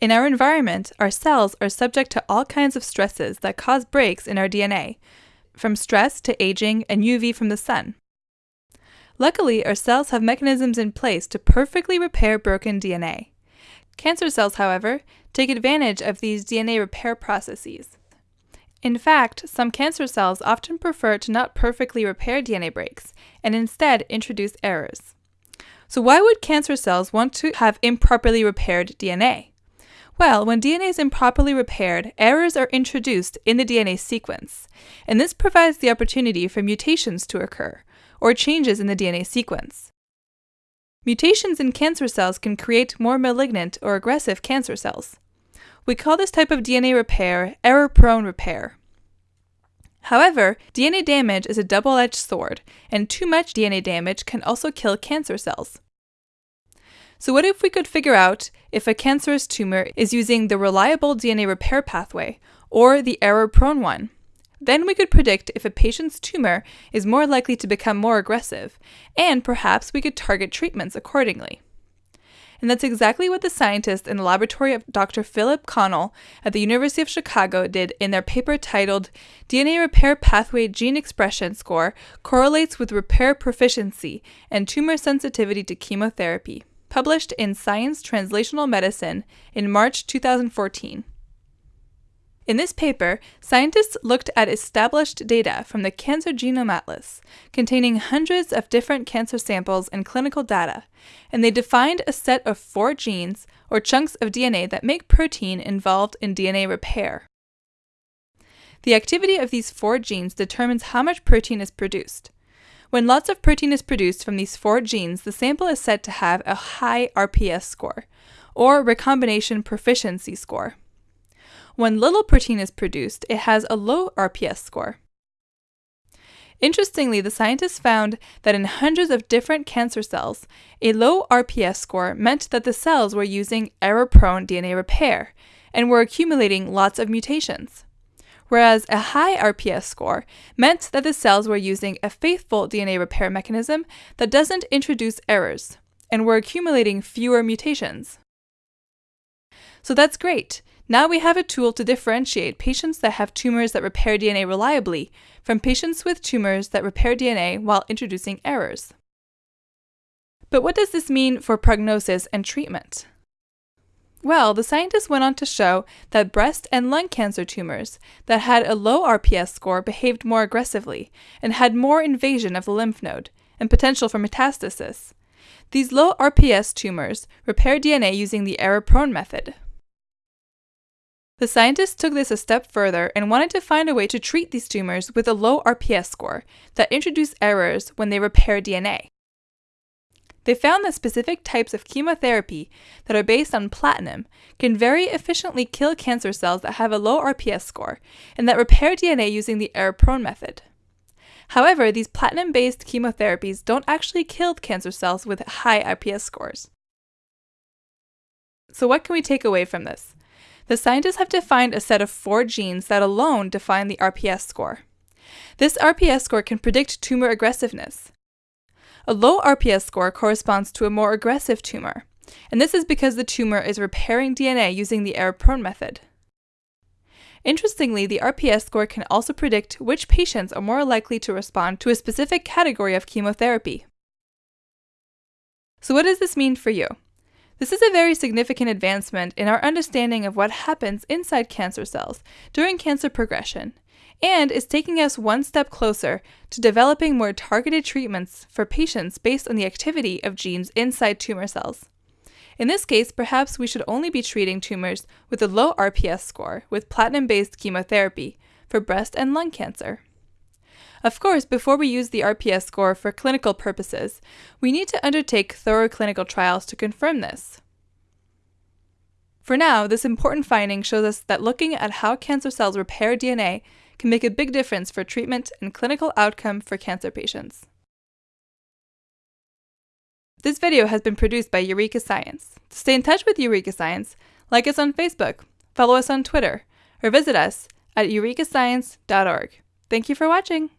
In our environment, our cells are subject to all kinds of stresses that cause breaks in our DNA, from stress to aging and UV from the sun. Luckily, our cells have mechanisms in place to perfectly repair broken DNA. Cancer cells, however, take advantage of these DNA repair processes. In fact, some cancer cells often prefer to not perfectly repair DNA breaks and instead introduce errors. So, why would cancer cells want to have improperly repaired DNA? Well, when DNA is improperly repaired, errors are introduced in the DNA sequence, and this provides the opportunity for mutations to occur, or changes in the DNA sequence. Mutations in cancer cells can create more malignant or aggressive cancer cells. We call this type of DNA repair error prone repair. However, DNA damage is a double edged sword, and too much DNA damage can also kill cancer cells. So, what if we could figure out if a cancerous tumor is using the reliable DNA repair pathway or the error prone one? Then we could predict if a patient's tumor is more likely to become more aggressive, and perhaps we could target treatments accordingly. And that's exactly what the scientists in the laboratory of Dr. Philip Connell at the University of Chicago did in their paper titled DNA Repair Pathway Gene Expression Score Correlates with Repair Proficiency and Tumor Sensitivity to Chemotherapy, published in Science Translational Medicine in March 2014. In this paper, scientists looked at established data from the Cancer Genome Atlas, containing hundreds of different cancer samples and clinical data, and they defined a set of four genes, or chunks of DNA, that make protein involved in DNA repair. The activity of these four genes determines how much protein is produced. When lots of protein is produced from these four genes, the sample is said to have a high RPS score, or recombination proficiency score. When little protein is produced, it has a low RPS score. Interestingly, the scientists found that in hundreds of different cancer cells, a low RPS score meant that the cells were using error prone DNA repair and were accumulating lots of mutations. Whereas a high RPS score meant that the cells were using a faithful DNA repair mechanism that doesn't introduce errors and were accumulating fewer mutations. So that's great. Now we have a tool to differentiate patients that have tumors that repair DNA reliably from patients with tumors that repair DNA while introducing errors. But what does this mean for prognosis and treatment? Well, the scientists went on to show that breast and lung cancer tumors that had a low RPS score behaved more aggressively and had more invasion of the lymph node and potential for metastasis. These low RPS tumors repair DNA using the error prone method. The scientists took this a step further and wanted to find a way to treat these tumors with a low RPS score that introduce errors when they repair DNA. They found that specific types of chemotherapy that are based on platinum can very efficiently kill cancer cells that have a low RPS score and that repair DNA using the error prone method. However, these platinum based chemotherapies don't actually kill cancer cells with high RPS scores. So, what can we take away from this? the scientists have defined a set of four genes that alone define the RPS score. This RPS score can predict tumor aggressiveness. A low RPS score corresponds to a more aggressive tumor, and this is because the tumor is repairing DNA using the error prone method. Interestingly, the RPS score can also predict which patients are more likely to respond to a specific category of chemotherapy. So, what does this mean for you? This is a very significant advancement in our understanding of what happens inside cancer cells during cancer progression, and is taking us one step closer to developing more targeted treatments for patients based on the activity of genes inside tumor cells. In this case, perhaps we should only be treating tumors with a low RPS score with platinum based chemotherapy for breast and lung cancer. Of course, before we use the RPS score for clinical purposes, we need to undertake thorough clinical trials to confirm this. For now, this important finding shows us that looking at how cancer cells repair DNA can make a big difference for treatment and clinical outcome for cancer patients. This video has been produced by Eureka Science. To stay in touch with Eureka Science, like us on Facebook, follow us on Twitter, or visit us at eurekascience.org. Thank you for watching!